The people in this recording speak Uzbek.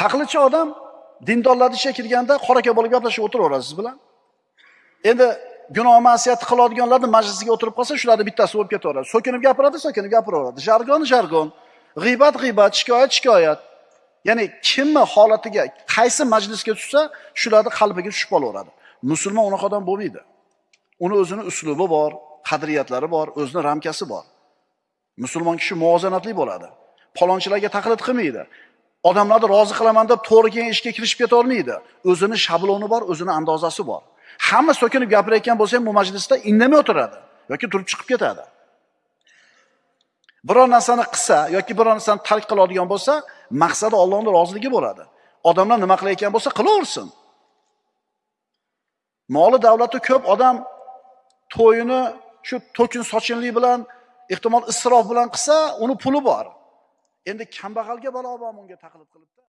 taqlidchi odam dindorlarni ishiga kirganda qoraka bo'lib gaplashib o'tiraveradi siz bilan. Endi gunoh ma'siyat qiladiganlarni majlisiga o'tirib qolsa shularni bittasi bo'lib ketaveradi. So'kinib gapiradi so'kinib gapiraveradi. Jargon jargon. G'iybat g'iybat shikoyat shikoyat. Ya'ni kimni holatiga qaysi majlisga tushsa shularni qalbiga tushib qolaveradi. Musulmon unaqa odam bo'lmaydi. Uni o'zini uslubi bor qadriyatlari bor o'zini ramkasi bor. Musulmon kishi muvozanatli bo'ladi. Palonchilarga taqlid qilmaydi. Odamlarni rozi qilaman deb to'g'ri kelgan ishga kirishib ketolmaydi o'zini shabloni bor o'zini andozasi bor. Hamma so'kinib gapirayotgan bo'lsa ham bu majlisda indamay o'tiradi yoki turib chiqib ketadi. Biror narsani qilsa yoki biror narsani tark qiladigan bo'lsa maqsadi Allohning roziligi bo'ladi. Odamlar nima qilayotgan bo'lsa qilaversin. Moli davlati ko'p odam to'yini shu to'kin sochinlik bilan ehtimol isrof bilan qilsa uni puli bor. Endi kambag'alga balo bormi unga taqlid qilibdi.